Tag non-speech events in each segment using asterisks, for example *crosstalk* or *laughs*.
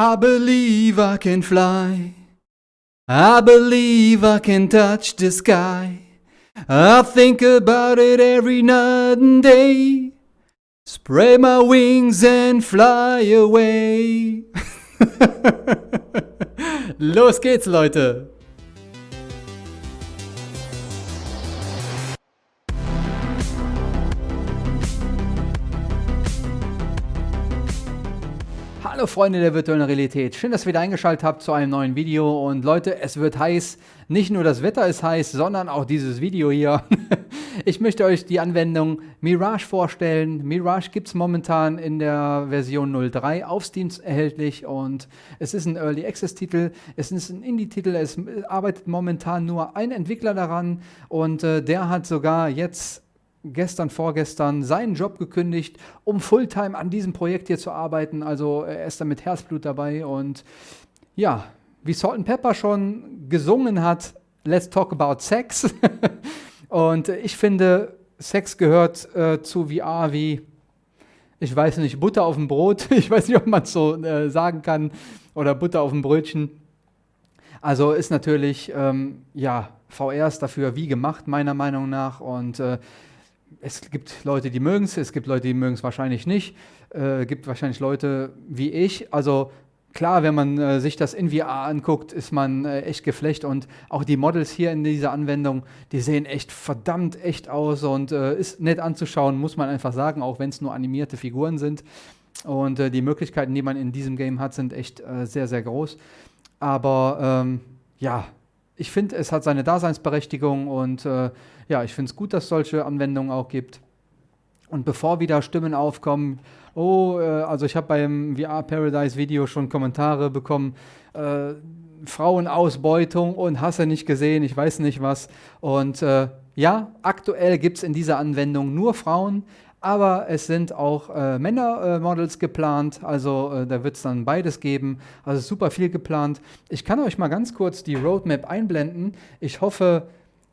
I believe I can fly. I believe I can touch the sky. I think about it every night and day. Spread my wings and fly away. *laughs* Los geht's, Leute. Hallo Freunde der virtuellen Realität, schön, dass ihr wieder eingeschaltet habt zu einem neuen Video. Und Leute, es wird heiß, nicht nur das Wetter ist heiß, sondern auch dieses Video hier. *laughs* ich möchte euch die Anwendung Mirage vorstellen. Mirage gibt es momentan in der Version 03 auf Steam erhältlich. Und es ist ein Early Access Titel, es ist ein Indie-Titel, es arbeitet momentan nur ein Entwickler daran. Und äh, der hat sogar jetzt gestern, vorgestern seinen Job gekündigt, um Fulltime an diesem Projekt hier zu arbeiten. Also er ist da mit Herzblut dabei und ja, wie Salt Pepper schon gesungen hat, Let's Talk About Sex. *laughs* und ich finde, Sex gehört äh, zu VR wie, ich weiß nicht, Butter auf dem Brot. *laughs* Ich weiß nicht, ob man es so äh, sagen kann. Oder Butter auf dem Brötchen. Also ist natürlich, ähm, ja, VR ist dafür wie gemacht, meiner Meinung nach. Und äh, es gibt Leute, die mögen es, es gibt Leute, die mögen es wahrscheinlich nicht. Es äh, gibt wahrscheinlich Leute wie ich. Also klar, wenn man äh, sich das in VR anguckt, ist man äh, echt geflecht. Und auch die Models hier in dieser Anwendung, die sehen echt verdammt echt aus und äh, ist nett anzuschauen, muss man einfach sagen, auch wenn es nur animierte Figuren sind. Und äh, die Möglichkeiten, die man in diesem Game hat, sind echt äh, sehr, sehr groß. Aber ähm, ja, ich finde, es hat seine Daseinsberechtigung und äh, ja, ich finde es gut, dass es solche Anwendungen auch gibt. Und bevor wieder Stimmen aufkommen, oh, äh, also ich habe beim VR Paradise Video schon Kommentare bekommen, äh, Frauenausbeutung und hasse nicht gesehen, ich weiß nicht was. Und äh, ja, aktuell gibt es in dieser Anwendung nur Frauen, aber es sind auch äh, Männermodels äh, geplant, also äh, da wird es dann beides geben, also super viel geplant. Ich kann euch mal ganz kurz die Roadmap einblenden. Ich hoffe,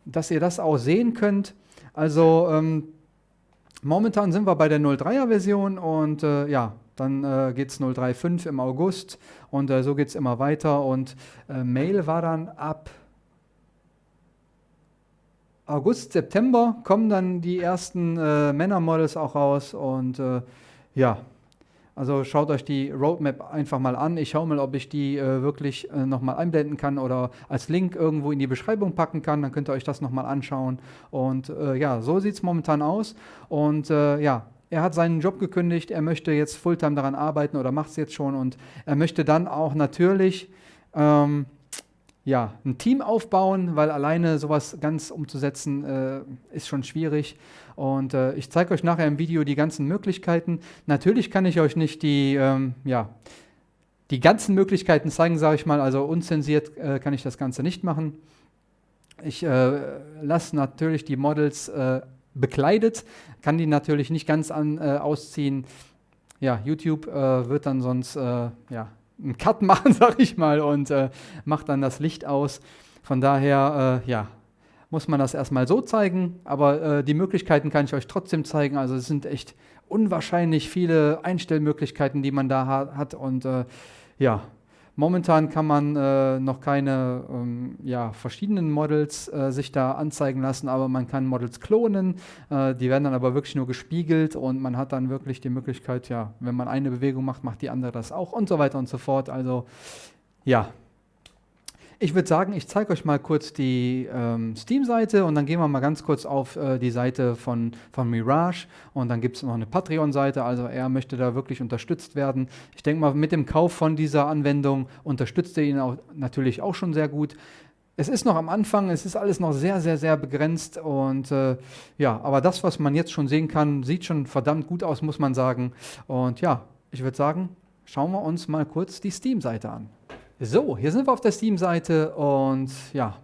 dass ihr das auch sehen könnt. Also ähm, momentan sind wir bei der 03er Version und äh, ja, dann äh, geht es 035 im August und äh, so geht es immer weiter und äh, Mail war dann ab August, September kommen dann die ersten äh, Männermodels auch raus und äh, ja, also schaut euch die Roadmap einfach mal an. Ich schaue mal, ob ich die äh, wirklich äh, nochmal einblenden kann oder als Link irgendwo in die Beschreibung packen kann. Dann könnt ihr euch das nochmal anschauen. Und äh, ja, so sieht es momentan aus. Und äh, ja, er hat seinen Job gekündigt. Er möchte jetzt Fulltime daran arbeiten oder macht es jetzt schon. Und er möchte dann auch natürlich ähm, ja, ein Team aufbauen, weil alleine sowas ganz umzusetzen äh, ist schon schwierig. Und äh, ich zeige euch nachher im Video die ganzen Möglichkeiten. Natürlich kann ich euch nicht die, ähm, ja, die ganzen Möglichkeiten zeigen, sage ich mal. Also unzensiert äh, kann ich das Ganze nicht machen. Ich äh, lasse natürlich die Models äh, bekleidet, kann die natürlich nicht ganz an, äh, ausziehen. Ja, YouTube wird dann sonst ja, einen Cut *laughs* machen, sag ich mal, und äh, macht dann das Licht aus. Von daher, äh, ja, muss man das erstmal so zeigen, aber äh, die Möglichkeiten kann ich euch trotzdem zeigen. Also es sind echt unwahrscheinlich viele Einstellmöglichkeiten, die man da ha hat und äh, ja, Momentan kann man äh, noch keine ähm, ja, verschiedenen Models äh, sich da anzeigen lassen, aber man kann Models klonen. Äh, die werden dann aber wirklich nur gespiegelt und man hat dann wirklich die Möglichkeit, ja, wenn man eine Bewegung macht, macht die andere das auch und so weiter und so fort. Also ja, ich würde sagen, ich zeige euch mal kurz die ähm, Steam-Seite und dann gehen wir mal ganz kurz auf äh, die Seite von, von Mirage und dann gibt es noch eine Patreon-Seite, also er möchte da wirklich unterstützt werden. Ich denke mal, mit dem Kauf von dieser Anwendung unterstützt er ihn auch, natürlich auch schon sehr gut. Es ist noch am Anfang, es ist alles noch sehr, sehr, sehr begrenzt und äh, ja, aber das, was man jetzt schon sehen kann, sieht schon verdammt gut aus, muss man sagen. Und ja, ich würde sagen, schauen wir uns mal kurz die Steam-Seite an. So, hier sind wir auf der Steam-Seite und ja,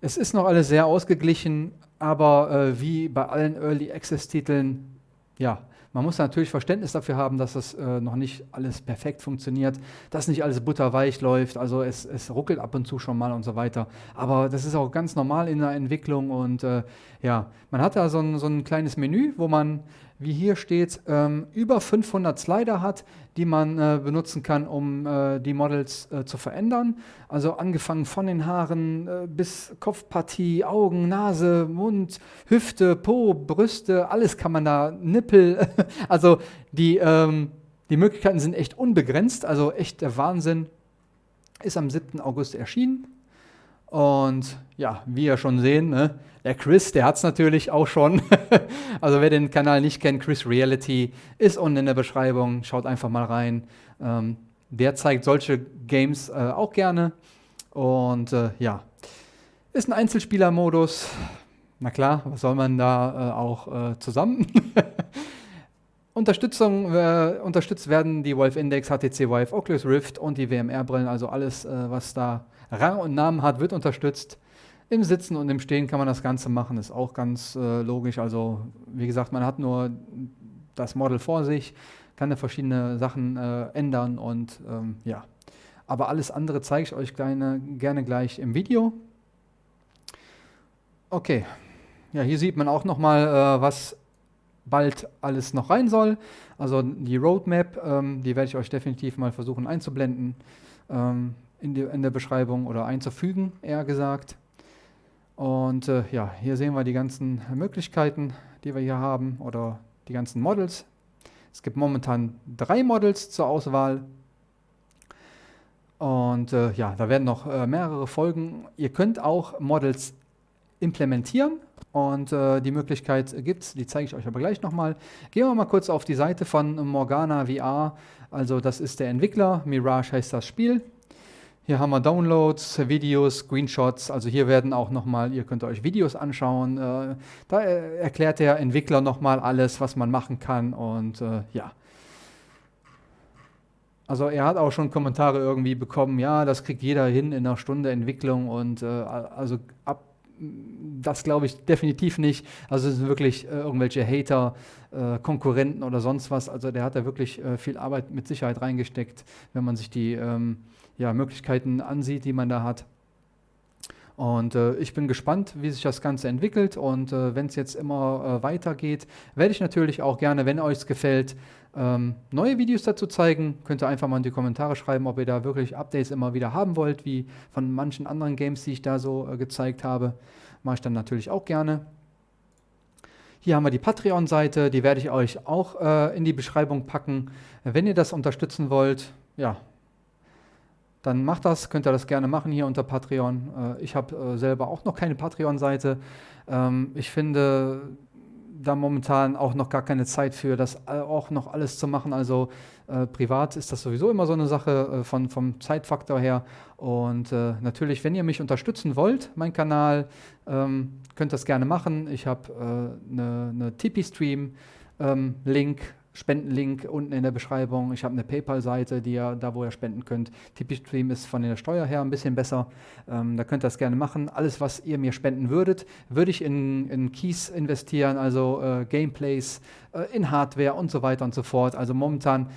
es ist noch alles sehr ausgeglichen, aber äh, wie bei allen Early Access-Titeln, ja, man muss natürlich Verständnis dafür haben, dass das äh, noch nicht alles perfekt funktioniert, dass nicht alles butterweich läuft, also es, es, ruckelt ab und zu schon mal und so weiter. Aber das ist auch ganz normal in der Entwicklung und äh, ja, man hat da so ein, so ein kleines Menü, wo man wie hier steht, ähm, über 500 Slider hat, die man äh, benutzen kann, um äh, die Models äh, zu verändern. Also angefangen von den Haaren äh, bis Kopfpartie, Augen, Nase, Mund, Hüfte, Po, Brüste, alles kann man da, Nippel. *laughs* also die, ähm, die Möglichkeiten sind echt unbegrenzt, also echt der Wahnsinn. Ist am 7. August erschienen. Und ja, wie ihr schon sehen, ne, der Chris, der hat es natürlich auch schon. *laughs* also wer den Kanal nicht kennt, Chris Reality ist unten in der Beschreibung. Schaut einfach mal rein. Ähm, der zeigt solche Games äh, auch gerne. Und äh, ja, ist ein Einzelspielermodus. Na klar, was soll man da äh, auch äh, zusammen? *laughs* Unterstützung, äh, unterstützt werden die Valve Index, HTC Vive, Oculus Rift und die WMR-Brillen, also alles, äh, was da Rang und Namen hat, wird unterstützt. Im Sitzen und im Stehen kann man das Ganze machen, ist auch ganz äh, logisch. Also wie gesagt, man hat nur das Model vor sich, kann da verschiedene Sachen äh, ändern und ähm, ja. Aber alles andere zeige ich euch gerne, gerne gleich im Video. Okay, ja, hier sieht man auch nochmal, äh, was bald alles noch rein soll. Also die Roadmap, ähm, die werde ich euch definitiv mal versuchen einzublenden ähm, in, die, in der Beschreibung oder einzufügen, eher gesagt. Und äh, ja, hier sehen wir die ganzen Möglichkeiten, die wir hier haben oder die ganzen Models. Es gibt momentan drei Models zur Auswahl. Und äh, ja, da werden noch äh, mehrere Folgen. Ihr könnt auch Models implementieren und äh, die Möglichkeit gibt es, die zeige ich euch aber gleich nochmal. Gehen wir mal kurz auf die Seite von Morgana VR. Also das ist der Entwickler, Mirage heißt das Spiel. Hier haben wir Downloads, Videos, Screenshots. Also hier werden auch nochmal, ihr könnt euch Videos anschauen. Äh, da erklärt der Entwickler nochmal alles, was man machen kann. Und äh, ja. Also er hat auch schon Kommentare irgendwie bekommen, ja, das kriegt jeder hin in einer Stunde Entwicklung und äh, also ab das glaube ich definitiv nicht. Also es sind wirklich äh, irgendwelche Hater, äh, Konkurrenten oder sonst was. Also der hat da wirklich äh, viel Arbeit mit Sicherheit reingesteckt, wenn man sich die ähm, ja, Möglichkeiten ansieht, die man da hat. Und äh, ich bin gespannt, wie sich das Ganze entwickelt. Und äh, wenn es jetzt immer äh, weitergeht, werde ich natürlich auch gerne, wenn euch es gefällt, ähm, neue Videos dazu zeigen. Könnt ihr einfach mal in die Kommentare schreiben, ob ihr da wirklich Updates immer wieder haben wollt, wie von manchen anderen Games, die ich da so äh, gezeigt habe. Mache ich dann natürlich auch gerne. Hier haben wir die Patreon-Seite, die werde ich euch auch äh, in die Beschreibung packen. Wenn ihr das unterstützen wollt, ja, dann macht das, könnt ihr das gerne machen hier unter Patreon. Äh, ich habe äh, selber auch noch keine Patreon-Seite. Ähm, ich finde da momentan auch noch gar keine Zeit für, das auch noch alles zu machen. Also äh, privat ist das sowieso immer so eine Sache äh, von, vom Zeitfaktor her. Und äh, natürlich, wenn ihr mich unterstützen wollt, mein Kanal, ähm, könnt das gerne machen. Ich habe eine, eine Tipeee-Stream-Link ähm, Spendenlink unten in der Beschreibung. Ich habe eine PayPal-Seite, die ihr, da wo ihr spenden könnt. Tipeee-Stream ist von der Steuer her ein bisschen besser. Ähm, da könnt ihr das gerne machen. Alles, was ihr mir spenden würdet, würde ich in, in Keys investieren, also äh, Gameplays, äh, in Hardware und so weiter und so fort. Also momentan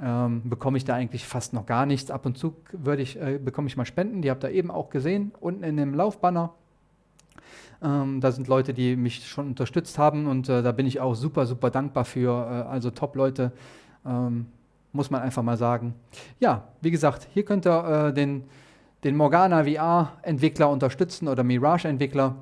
ähm, bekomme ich da eigentlich fast noch gar nichts. Ab und zu würde ich, äh, bekomme ich mal Spenden. Die habt ihr eben auch gesehen, unten in dem Laufbanner. Ähm, da sind Leute, die mich schon unterstützt haben und äh, da bin ich auch super, super dankbar für. Äh, also Top-Leute, ähm, muss man einfach mal sagen. Ja, wie gesagt, hier könnt ihr äh, den, den Morgana VR-Entwickler unterstützen oder Mirage-Entwickler.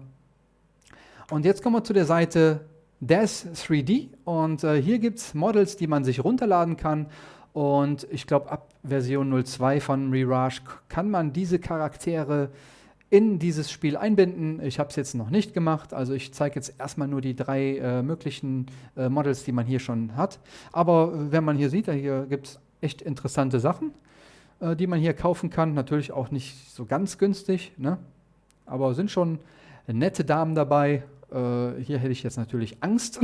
Und jetzt kommen wir zu der Seite DAS 3D und äh, hier gibt es Models, die man sich runterladen kann und ich glaube ab Version 02 von Mirage kann man diese Charaktere in dieses Spiel einbinden. Ich habe es jetzt noch nicht gemacht, also ich zeige jetzt erstmal nur die drei äh, möglichen äh, Models, die man hier schon hat. Aber äh, wenn man hier sieht, hier gibt es echt interessante Sachen, äh, die man hier kaufen kann. Natürlich auch nicht so ganz günstig, ne? aber sind schon nette Damen dabei. Äh, hier hätte ich jetzt natürlich Angst.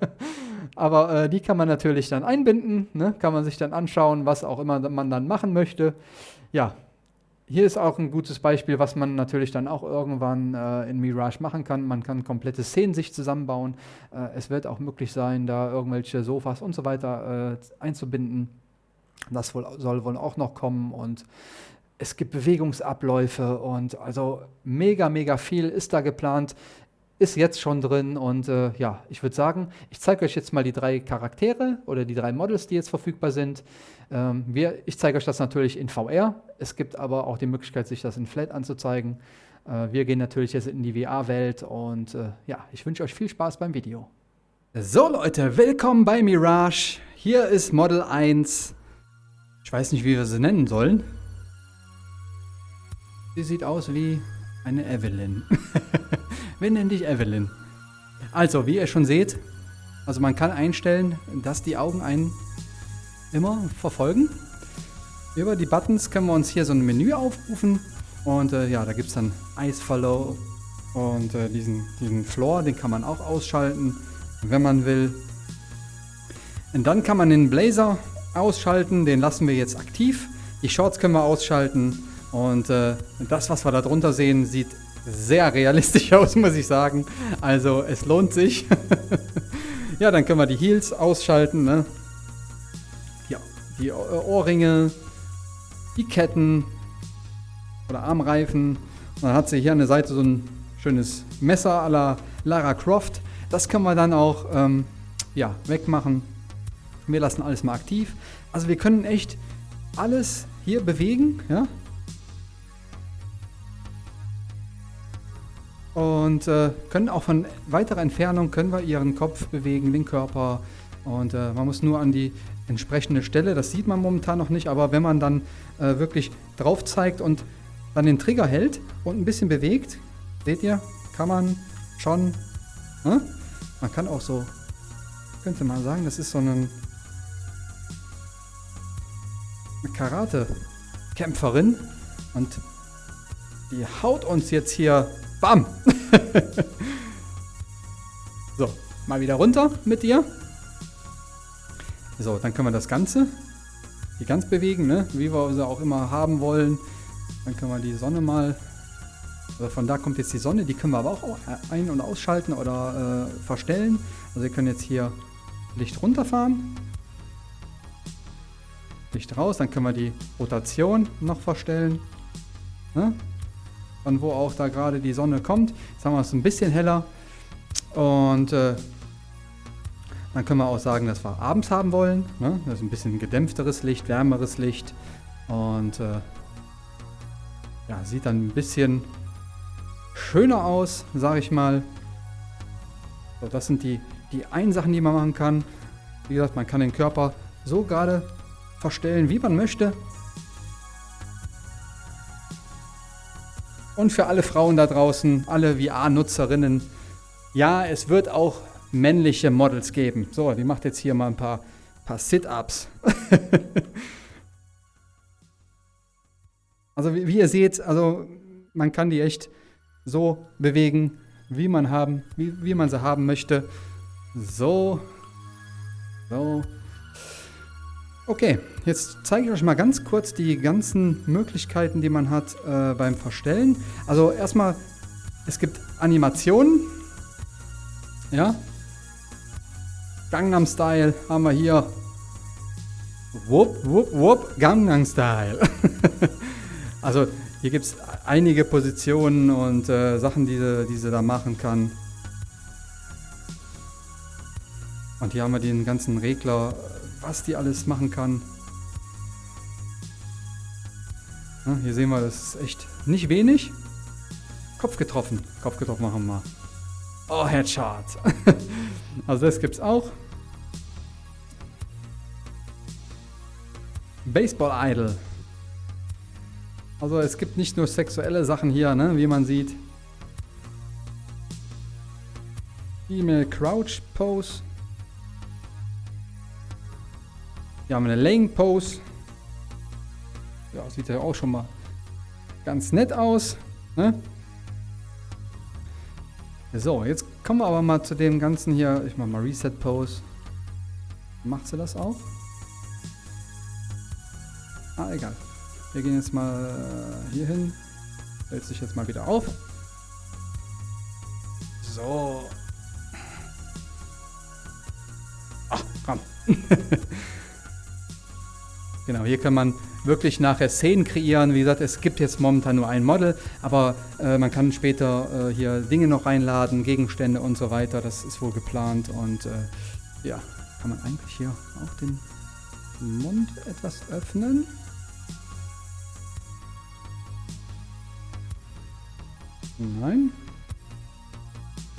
*laughs* aber äh, die kann man natürlich dann einbinden, ne? kann man sich dann anschauen, was auch immer man dann machen möchte. Ja, hier ist auch ein gutes Beispiel, was man natürlich dann auch irgendwann äh, in Mirage machen kann. Man kann komplette Szenen sich zusammenbauen. Äh, es wird auch möglich sein, da irgendwelche Sofas und so weiter äh, einzubinden. Das wohl, soll wohl auch noch kommen und es gibt Bewegungsabläufe und also mega, mega viel ist da geplant. Ist jetzt schon drin und äh, ja, ich würde sagen, ich zeige euch jetzt mal die drei Charaktere oder die drei Models, die jetzt verfügbar sind. Ähm, wir, ich zeige euch das natürlich in VR. Es gibt aber auch die Möglichkeit, sich das in Flat anzuzeigen. Äh, wir gehen natürlich jetzt in die VR-Welt und äh, ja, ich wünsche euch viel Spaß beim Video. So Leute, willkommen bei Mirage. Hier ist Model 1. Ich weiß nicht, wie wir sie nennen sollen. Sie sieht aus wie eine Evelyn. *laughs* wir nennen dich Evelyn. Also, wie ihr schon seht, also man kann einstellen, dass die Augen einen immer verfolgen. Über die Buttons können wir uns hier so ein Menü aufrufen. Und äh, ja, da gibt es dann Ice Follow und äh, diesen, diesen Floor, den kann man auch ausschalten, wenn man will. Und dann kann man den Blazer ausschalten, den lassen wir jetzt aktiv. Die Shorts können wir ausschalten und äh, das, was wir da drunter sehen, sieht sehr realistisch *laughs* aus, muss ich sagen. Also es lohnt sich. *laughs* ja, dann können wir die Heels ausschalten. Ne? Ja, die Ohrringe, die Ketten oder Armreifen. Und dann hat sie hier an der Seite so ein schönes Messer à la Lara Croft. Das können wir dann auch ähm, ja, wegmachen. Wir lassen alles mal aktiv. Also wir können echt alles hier bewegen. Ja? Und äh, können auch von weiterer Entfernung können wir ihren Kopf bewegen, den Körper. Und äh, man muss nur an die entsprechende Stelle, das sieht man momentan noch nicht, aber wenn man dann äh, wirklich drauf zeigt und dann den Trigger hält und ein bisschen bewegt, seht ihr, kann man schon, ne? man kann auch so, könnte man sagen, das ist so ein, Karate-Kämpferin und die haut uns jetzt hier Bam! *laughs* so, mal wieder runter mit dir. So, dann können wir das Ganze hier ganz bewegen, ne? wie wir sie auch immer haben wollen. Dann können wir die Sonne mal, also von da kommt jetzt die Sonne, die können wir aber auch ein- und ausschalten oder äh, verstellen. Also wir können jetzt hier Licht runterfahren, Licht raus, dann können wir die Rotation noch verstellen. Ne? Von wo auch da gerade die Sonne kommt. Jetzt haben wir es ein bisschen heller. Und äh, dann können wir auch sagen, dass wir abends haben wollen. Ne? Das ist ein bisschen gedämpfteres Licht, wärmeres Licht. Und äh, ja, sieht dann ein bisschen schöner aus, sage ich mal. So, das sind die, die einen Sachen, die man machen kann. Wie gesagt, man kann den Körper so gerade verstellen, wie man möchte. Und für alle Frauen da draußen, alle VR-Nutzerinnen, ja, es wird auch männliche Models geben. So, die macht jetzt hier mal ein paar, paar Sit-Ups. *laughs* also wie, wie, ihr seht, also man kann die echt so bewegen, wie man, haben, wie, wie man sie haben möchte. So, so, Okay, jetzt zeige ich euch mal ganz kurz die ganzen Möglichkeiten, die man hat äh, beim Verstellen. Also erstmal, es gibt Animationen. Ja. Gangnam Style haben wir hier. Wupp, wupp, wupp, Gangnam Style. *laughs* also hier gibt es einige Positionen und äh, Sachen, die sie, die sie da machen kann. Und hier haben wir den ganzen Regler was die alles machen kann. Ja, hier sehen wir, das ist echt nicht wenig. Kopf getroffen. Kopf getroffen machen wir mal. Oh, Headshot. *laughs* also das gibt's auch. Baseball Idol. Also es gibt nicht nur sexuelle Sachen hier, ne, wie man sieht. Female Crouch Pose. Hier haben wir eine Laying Pose. Ja, sieht ja auch schon mal ganz nett aus. Ne? So, jetzt kommen wir aber mal zu dem ganzen hier. Ich mache mal Reset Pose. Macht sie das auch? Ah, egal. Wir gehen jetzt mal äh, hier hin. Hält sich jetzt mal wieder auf. So. Ach, komm. *laughs* Genau, hier kann man wirklich nachher Szenen kreieren. Wie gesagt, es gibt jetzt momentan nur ein Model, aber äh, man kann später äh, hier Dinge noch reinladen, Gegenstände und so weiter. Das ist wohl geplant und äh, ja, kann man eigentlich hier auch den Mund etwas öffnen. Nein.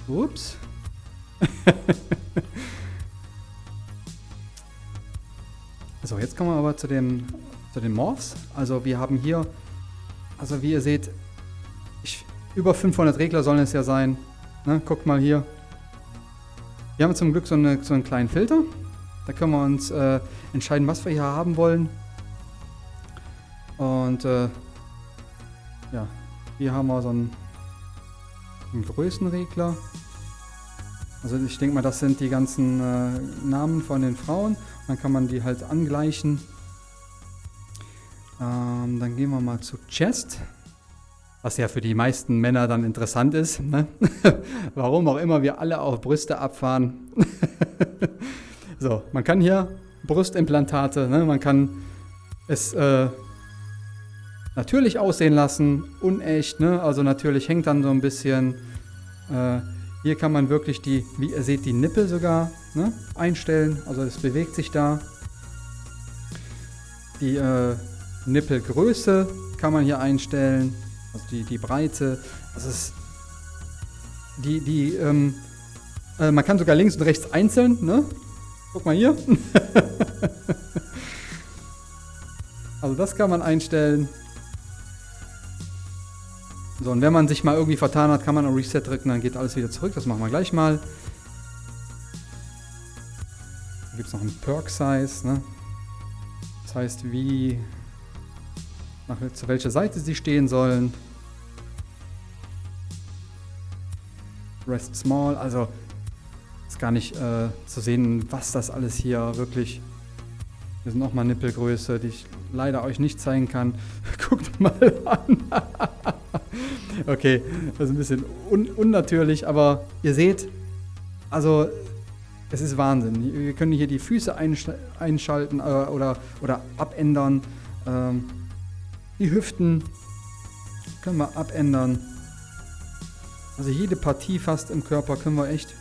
Ups. *laughs* so, jetzt kommen wir aber zu, dem, zu den Morphs. Also wir haben hier, also wie ihr seht, ich, über 500 Regler sollen es ja sein. Ne, guckt mal hier. Wir haben zum Glück so, eine, so einen kleinen Filter. Da können wir uns äh, entscheiden, was wir hier haben wollen. Und äh, ja, hier haben wir so einen, einen Größenregler. Also ich denke mal, das sind die ganzen äh, Namen von den Frauen. Dann kann man die halt angleichen. Ähm, dann gehen wir mal zu Chest. Was ja für die meisten Männer dann interessant ist. Ne? *laughs* Warum auch immer wir alle auf Brüste abfahren. *laughs* so, man kann hier Brustimplantate, ne? man kann es äh, natürlich aussehen lassen, unecht. Ne? Also natürlich hängt dann so ein bisschen... Äh, hier kann man wirklich die, wie ihr seht, die Nippel sogar ne, einstellen. Also es bewegt sich da. Die äh, Nippelgröße kann man hier einstellen. Also die, die Breite. Das ist die, die, ähm, äh, man kann sogar links und rechts einzeln, ne? Guck mal hier. *laughs* also das kann man einstellen. So, und wenn man sich mal irgendwie vertan hat, kann man auf Reset drücken, dann geht alles wieder zurück. Das machen wir gleich mal. Da gibt es noch einen Perk Size, ne? Das heißt, wie, nach, zu welcher Seite sie stehen sollen. Rest Small, also ist gar nicht äh, zu sehen, was das alles hier wirklich hier sind nochmal Nippelgröße, die ich leider euch nicht zeigen kann. *laughs* Guckt mal an. *laughs* okay, das ist ein bisschen un unnatürlich, aber ihr seht, also es ist Wahnsinn. Wir können hier die Füße einschalten äh, oder, oder abändern. Ähm, die Hüften können wir abändern. Also jede Partie fast im Körper können wir echt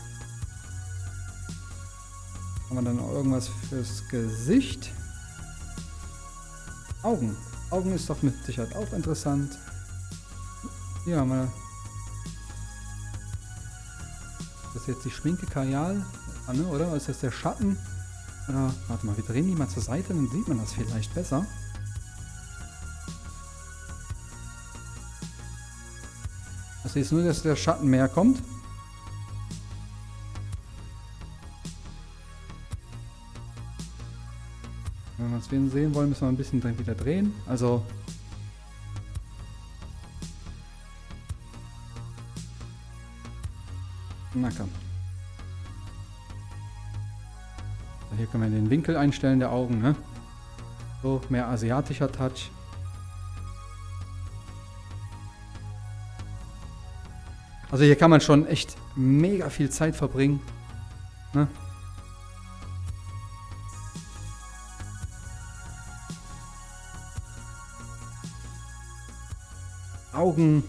haben wir dann noch irgendwas fürs Gesicht? Augen. Augen ist doch mit Sicherheit auch interessant. Hier haben wir... Das ist jetzt die Schminke Kajal, ne, oder? Ist das der Schatten? Oder, warte mal, wir drehen die mal zur Seite, dann sieht man das vielleicht besser. Das ist nur, dass der Schatten mehr kommt. wir sehen wollen, müssen wir ein bisschen wieder drehen. Also Na komm. Hier können wir den Winkel einstellen der Augen, ne? So, mehr asiatischer Touch. Also hier kann man schon echt mega viel Zeit verbringen. Ne? Augen.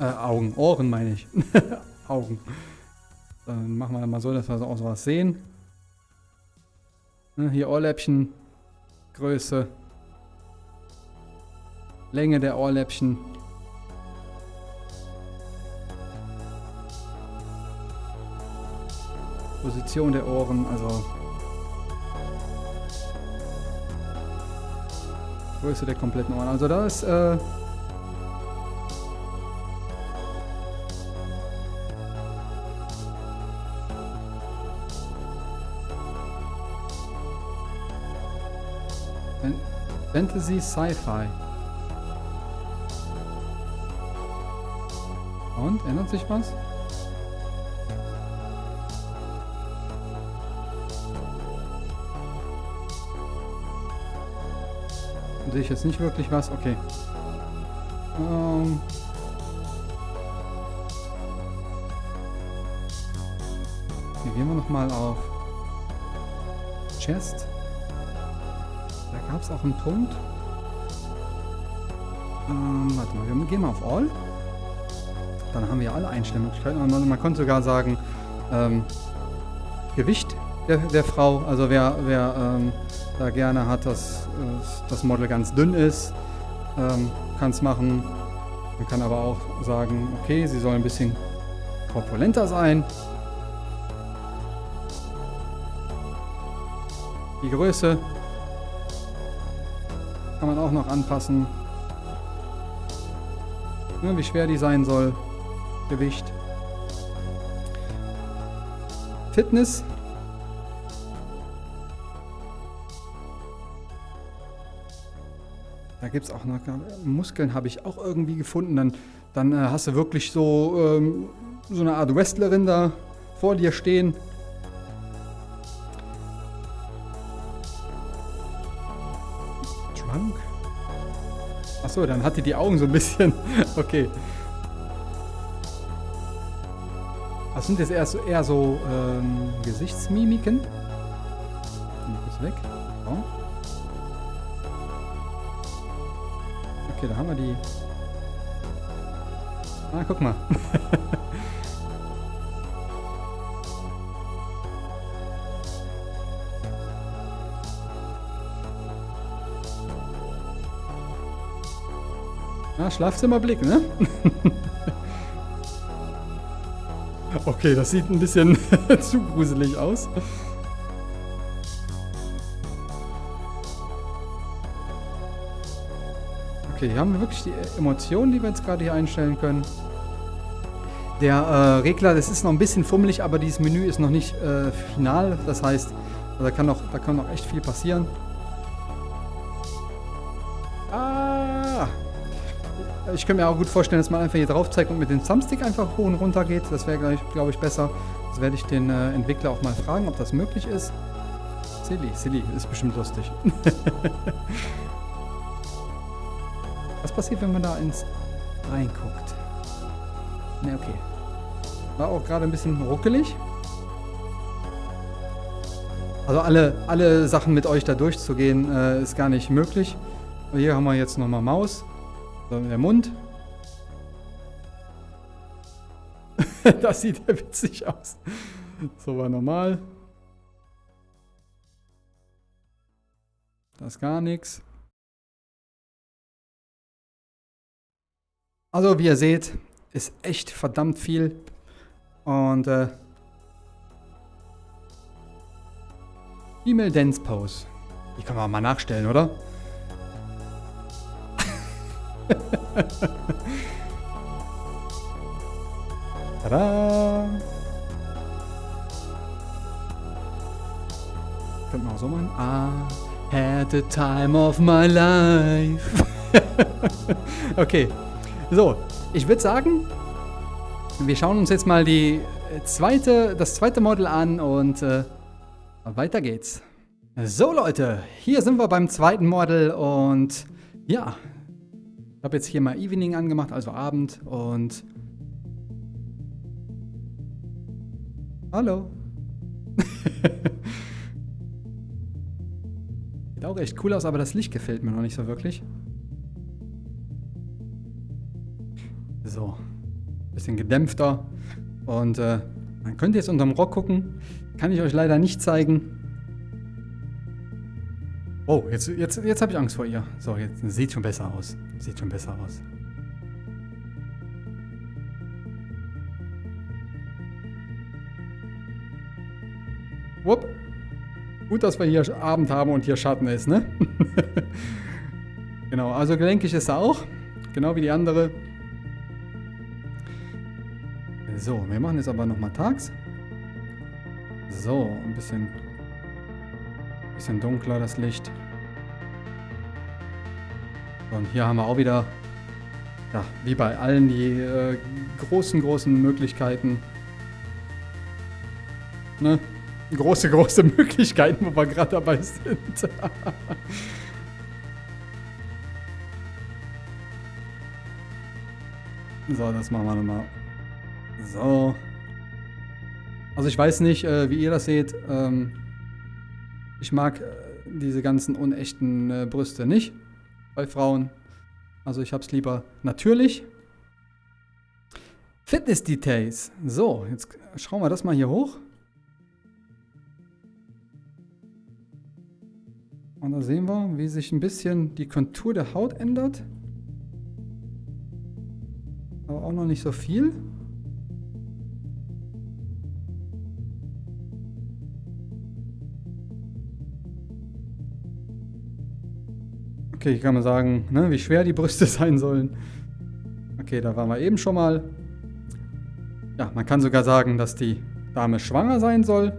Äh, Augen, Ohren meine ich. *laughs* Augen. Dann machen wir mal so, dass wir auch sowas sehen. Ne, hier Ohrläppchen, Größe, Länge der Ohrläppchen. Position der Ohren, also Größe der kompletten Ohren. Also da ist äh, Fantasy Sci-Fi. Und, ändert sich was? Sehe ich jetzt nicht wirklich was? Okay. Ähm... Hier gehen wir nochmal auf Chest. Gab es auch einen Punkt. Ähm, warte mal, wir gehen mal auf All. Dann haben wir alle Einstellmöglichkeiten. Und man konnte sogar sagen, ähm, Gewicht der, der, Frau. Also wer, wer ähm, da gerne hat, dass das Model ganz dünn ist, ähm, kann es machen. Man kann aber auch sagen, okay, sie soll ein bisschen korpulenter sein. Die Größe kann man auch noch anpassen. Ja, wie schwer die sein soll. Gewicht. Fitness. Da gibt es auch noch Muskeln, habe ich auch irgendwie gefunden. Dann, dann äh, hast du wirklich so, ähm, so eine Art Wrestlerin da vor dir stehen. Achso, dann hat die die Augen so ein bisschen. *laughs* okay. Das sind jetzt eher so, eher so ähm, Gesichtsmimiken. Kurz weg. So. Okay, da haben wir die. Ah, guck mal. *laughs* ah, Schlafzimmerblick, ne? *laughs* Okay, das sieht ein bisschen *laughs* zu gruselig aus. Okay, hier haben wir wirklich die Emotionen, die wir jetzt gerade hier einstellen können. Der äh, Regler, das ist noch ein bisschen fummelig, aber dieses Menü ist noch nicht äh, final. Das heißt, da kann, noch, da kann noch echt viel passieren. Ich könnte mir auch gut vorstellen, dass man einfach hier drauf zeigt und mit dem Thumbstick einfach hoch und runter geht. Das wäre, glaube ich, besser. Das werde ich den äh, Entwickler auch mal fragen, ob das möglich ist. Silly, silly, ist bestimmt lustig. *laughs* Was passiert, wenn man da ins reinguckt? Ne, okay. War auch gerade ein bisschen ruckelig. Also alle, alle Sachen mit euch da durchzugehen, äh, ist gar nicht möglich. Hier haben wir jetzt nochmal Maus. So, der Mund. *laughs* das sieht ja witzig aus. So war normal. Das ist gar nichts. Also wie ihr seht, ist echt verdammt viel. Und äh, Female Dance Pose. Die kann man mal nachstellen, oder? *laughs* Tada! Könnte man auch so machen. I had the time of my life. *laughs* okay. So, ich würde sagen, wir schauen uns jetzt mal die zweite, das zweite Model an und äh, weiter geht's. So Leute, hier sind wir beim zweiten Model und ja, ich habe jetzt hier mal Evening angemacht, also Abend und... Hallo. *laughs* Sieht auch echt cool aus, aber das Licht gefällt mir noch nicht so wirklich. So. Bisschen gedämpfter. Und äh, man könnte jetzt unterm Rock gucken. Kann ich euch leider nicht zeigen. Oh, jetzt, jetzt, jetzt habe ich Angst vor ihr. So, jetzt sieht schon besser aus. Sieht schon besser aus. Wupp. Gut, dass wir hier Abend haben und hier Schatten ist, ne? *laughs* genau, also gelenkig ist er auch. Genau wie die andere. So, wir machen jetzt aber nochmal tags. So, ein bisschen Bisschen dunkler das Licht. Und hier haben wir auch wieder, ja, wie bei allen, die äh, großen, großen Möglichkeiten. Ne? Große, große *laughs* Möglichkeiten, wo wir gerade dabei sind. *laughs* so, das machen wir nochmal. So. Also ich weiß nicht, äh, wie ihr das seht. Ähm, ich mag äh, diese ganzen unechten äh, Brüste nicht bei Frauen. Also ich habe es lieber natürlich. Fitness-Details. So, jetzt schauen wir das mal hier hoch. Und da sehen wir, wie sich ein bisschen die Kontur der Haut ändert. Aber auch noch nicht so viel. Okay, ich kann mal sagen, ne, wie schwer die Brüste *laughs* sein sollen. Okay, da waren wir eben schon mal. Ja, man kann sogar sagen, dass die Dame schwanger sein soll.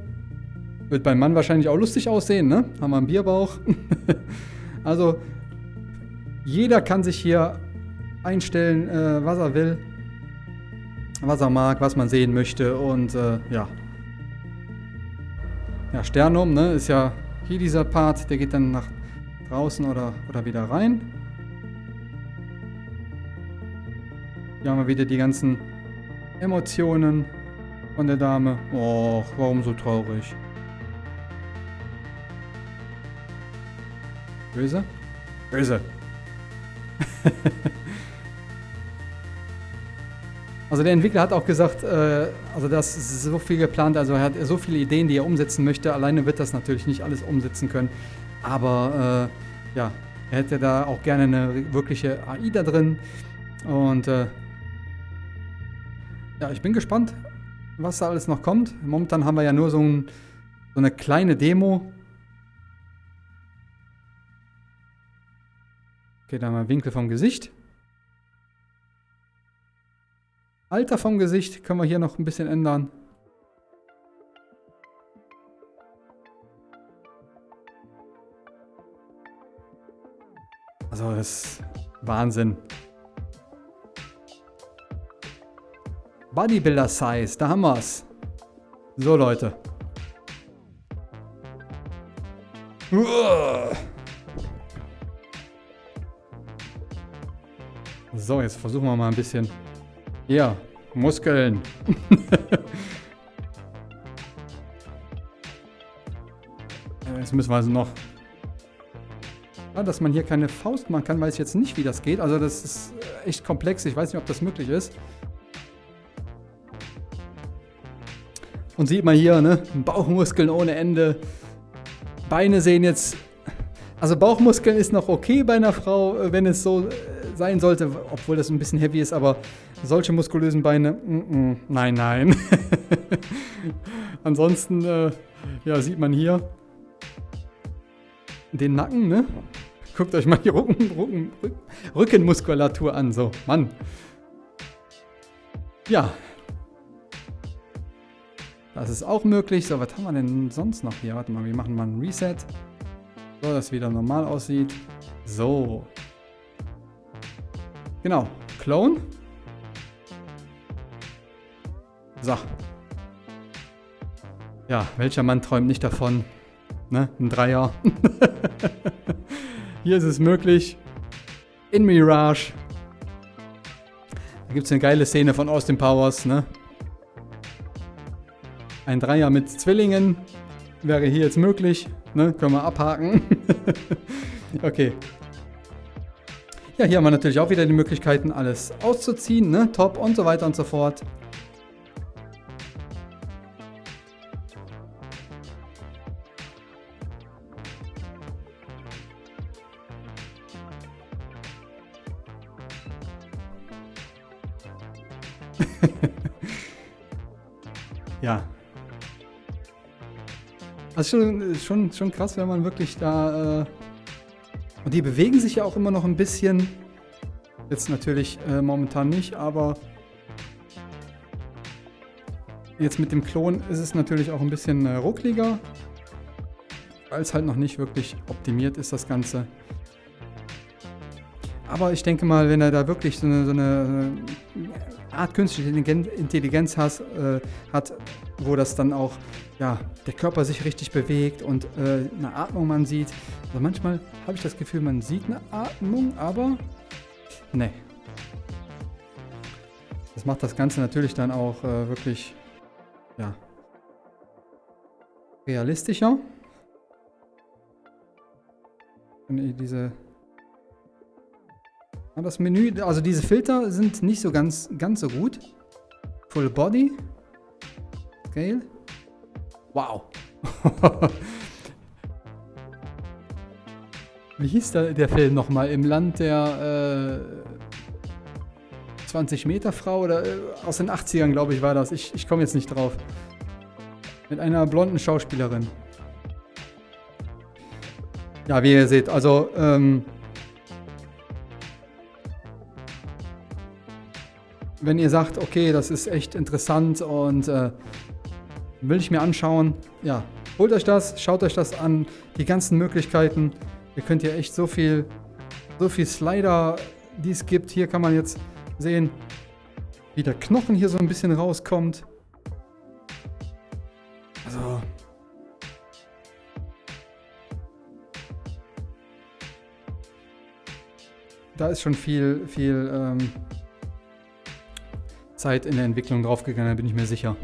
Wird beim Mann wahrscheinlich auch lustig aussehen, ne? Haben wir einen Bierbauch. *laughs* also, jeder kann sich hier einstellen, äh, was er will, was er mag, was man sehen möchte und äh, ja. Ja, Sternum, ne, ist ja hier dieser Part, der geht dann nach draußen oder, oder wieder rein. Hier haben wir wieder die ganzen Emotionen von der Dame. Och, warum so traurig? Böse? Böse. *laughs* also der Entwickler hat auch gesagt, äh, also das ist so viel geplant, also er hat so viele Ideen, die er umsetzen möchte. Alleine wird das natürlich nicht alles umsetzen können. Aber äh, ja, er hätte da auch gerne eine wirkliche AI da drin. Und äh, ja, ich bin gespannt, was da alles noch kommt. Momentan haben wir ja nur so, ein, so eine kleine Demo. Okay, dann mal Winkel vom Gesicht. Alter vom Gesicht können wir hier noch ein bisschen ändern. Also das ist Wahnsinn. Bodybuilder Size, da haben wir es. So Leute. So, jetzt versuchen wir mal ein bisschen. Ja, Muskeln. *laughs* jetzt müssen wir also noch dass man hier keine Faust machen kann, weiß ich jetzt nicht, wie das geht. Also das ist echt komplex. Ich weiß nicht, ob das möglich ist. Und sieht man hier, ne? Bauchmuskeln ohne Ende. Beine sehen jetzt... Also Bauchmuskeln ist noch okay bei einer Frau, äh, wenn es so äh, sein sollte, obwohl das ein bisschen heavy ist, aber solche muskulösen Beine, mm -mm, nein, nein. *laughs* Ansonsten, äh, ja, sieht man hier den Nacken, ne? Guckt euch mal die Rücken, Rücken, Rückenmuskulatur an. So, Mann. Ja. Das ist auch möglich. So, was haben wir denn sonst noch hier? Warte mal, wir machen mal ein Reset. So, dass es wieder normal aussieht. So. Genau. Clone. So. Ja, welcher Mann träumt nicht davon? Ne? Ein Dreier. *laughs* Hier ist es möglich. In Mirage. Da gibt es eine geile Szene von Austin Powers, ne? Ein Dreier mit Zwillingen wäre hier jetzt möglich. Ne? Können wir abhaken. *laughs* okay. Ja, hier haben wir natürlich auch wieder die Möglichkeiten, alles auszuziehen, ne? Top und so weiter und so fort. Also schon, schon, schon krass, wenn man wirklich da... Äh und die bewegen sich ja auch immer noch ein bisschen. Jetzt natürlich äh, momentan nicht, aber... Jetzt mit dem Klon ist es natürlich auch ein bisschen äh, ruckliger. Weil es halt noch nicht wirklich optimiert ist, das Ganze. Aber ich denke mal, wenn er da wirklich so eine, so eine Art künstliche Intelligenz has, äh, hat, wo das dann auch, ja, der Körper sich richtig bewegt und äh, eine Atmung man sieht. Also manchmal habe ich das Gefühl, man sieht eine Atmung, aber ne. Das macht das Ganze natürlich dann auch äh, wirklich, ja, realistischer. Diese das Menü, also diese Filter sind nicht so ganz, ganz so gut. Full Body. Scale. Wow. *laughs* Wie hieß der, der Film nochmal? Im Land der äh, 20 Meter Frau oder äh, aus den 80ern, glaube ich, war das. Ich, ich komme jetzt nicht drauf. Mit einer blonden Schauspielerin. Ja, wie ihr seht, also ähm, wenn ihr sagt, okay, das ist echt interessant und äh, will ich mir anschauen, ja, holt euch das, schaut euch das an, die ganzen Möglichkeiten. Ihr könnt ja echt so viel, so viel Slider, die es gibt. Hier kann man jetzt sehen, wie der Knochen hier so ein bisschen rauskommt. Also, da ist schon viel, viel ähm, Zeit in der Entwicklung draufgegangen, bin ich mir sicher.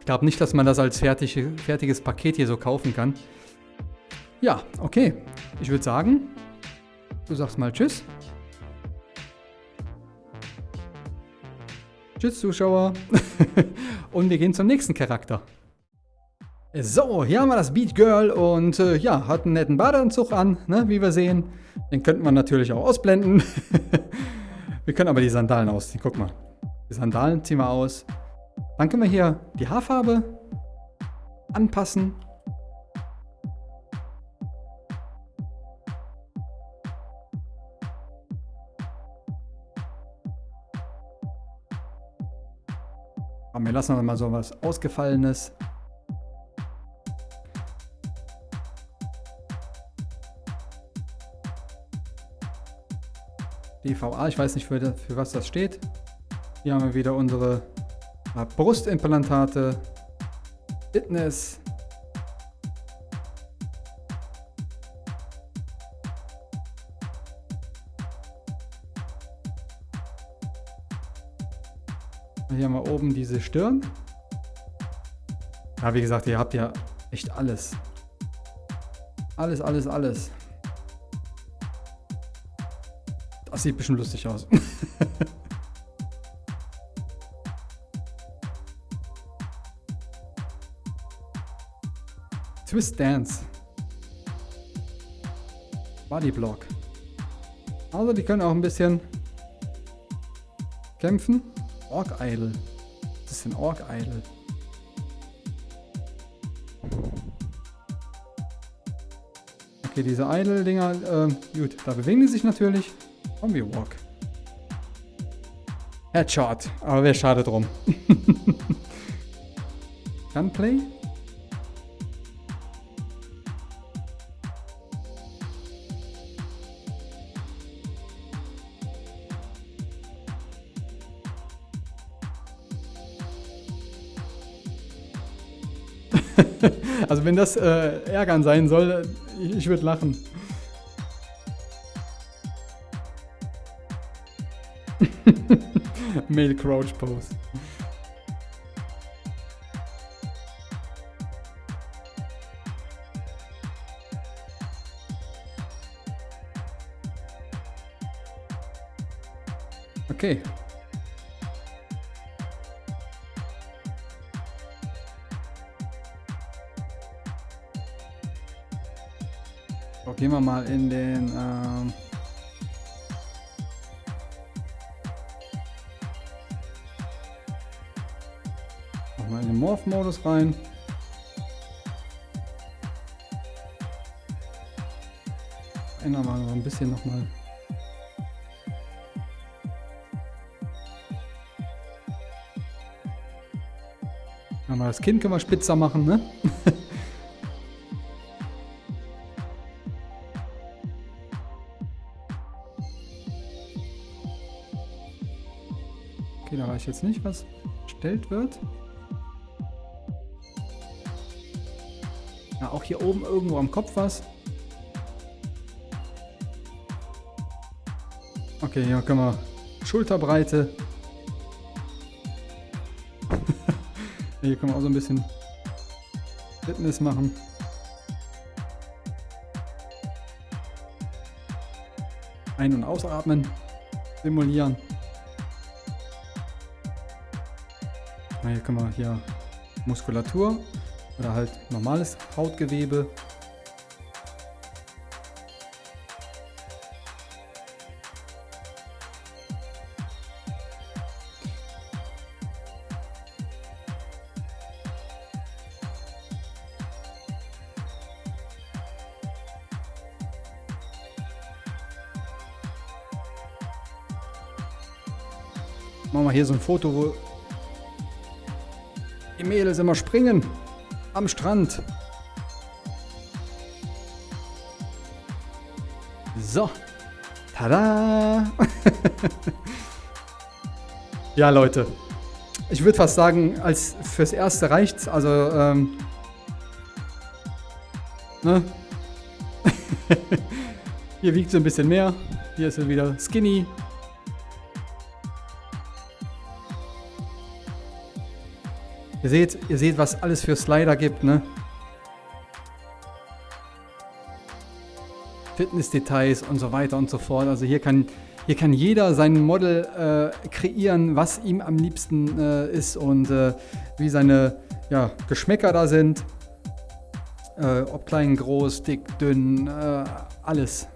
Ich glaube nicht, dass man das als fertig, fertiges Paket hier so kaufen kann. Ja, okay. Ich würde sagen, du sagst mal Tschüss. Tschüss, Zuschauer. *laughs* und wir gehen zum nächsten Charakter. So, hier haben wir das Beat Girl und äh, ja, hat einen netten Badeanzug an, ne, wie wir sehen. Den könnten wir natürlich auch ausblenden. *laughs* wir können aber die Sandalen ausziehen, guck mal. Die Sandalen ziehen wir aus. Dann können wir hier die Haarfarbe anpassen. Wir lassen mal so was Ausgefallenes. DVA, ich weiß nicht für, für was das steht. Hier haben wir wieder unsere äh, Brustimplantate, Fitness. Hier haben wir oben diese Stirn. Ja, wie gesagt, ihr habt ja echt alles. Alles, alles, alles. Das sieht bestimmt lustig aus. *laughs* Twist Dance. Body Block. Also die können auch ein bisschen kämpfen. Orc Idol. Denn Orc Idol? Okay, diese Idol-Dinger, äh, gut, da bewegen die sich natürlich. Zombie Walk. Headshot, aber wäre schade drum. *laughs* Gunplay? Also wenn das äh, ärgern sein soll, ich, ich würde lachen. *laughs* Male Crouch Pose. Okay. Wir mal in den... Ähm Mal in den Morph-Modus rein. Ändern wir noch ein bisschen nochmal. Mal das Kind können wir spitzer machen, ne? *laughs* ich jetzt nicht, was bestellt wird. Ja, auch hier oben irgendwo am Kopf was. Okay, hier können wir Schulterbreite. *laughs* hier können wir auch so ein bisschen Fitness machen. Ein- und Ausatmen simulieren. Na, hier können wir hier. Muskulatur oder halt normales Hautgewebe. Machen wir hier so ein Foto, wo die Mädels immer springen am Strand. So. Tada! *laughs* ja, Leute. Ich würde fast sagen, als fürs Erste reicht's. Also, ähm, ne? *laughs* Hier wiegt sie ein bisschen mehr. Hier ist sie wieder skinny. Ihr seht, ihr seht, was alles für Slider gibt, ne? Fitness-Details und so weiter und so fort. Also hier kann, hier kann jeder sein Model äh, kreieren, was ihm am liebsten äh, ist und äh, wie seine ja, Geschmäcker da sind. Äh, ob klein, groß, dick, dünn, äh, alles.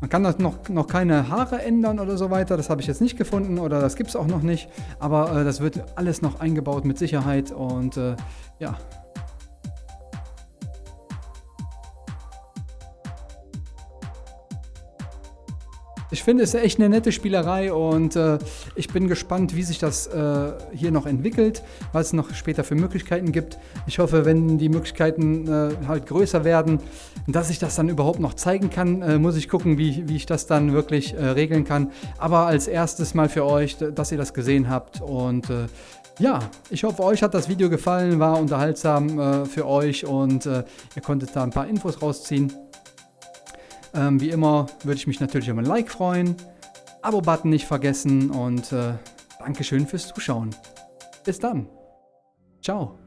Man kann das noch, noch keine Haare ändern oder so weiter. Das habe ich jetzt nicht gefunden oder das gibt es auch noch nicht. Aber äh, das wird alles noch eingebaut mit Sicherheit und äh, ja, Ich finde es echt eine nette Spielerei und äh, ich bin gespannt, wie sich das äh, hier noch entwickelt, was es noch später für Möglichkeiten gibt. Ich hoffe, wenn die Möglichkeiten äh, halt größer werden, dass ich das dann überhaupt noch zeigen kann, äh, muss ich gucken, wie, wie ich das dann wirklich äh, regeln kann. Aber als erstes mal für euch, dass ihr das gesehen habt und äh, ja, ich hoffe, euch hat das Video gefallen, war unterhaltsam für euch und ihr konntet da ein paar Infos rausziehen. Ähm, wie immer würde ich mich natürlich über ein Like freuen. Abo-Button nicht vergessen und äh, Dankeschön fürs Zuschauen. Bis dann. Ciao.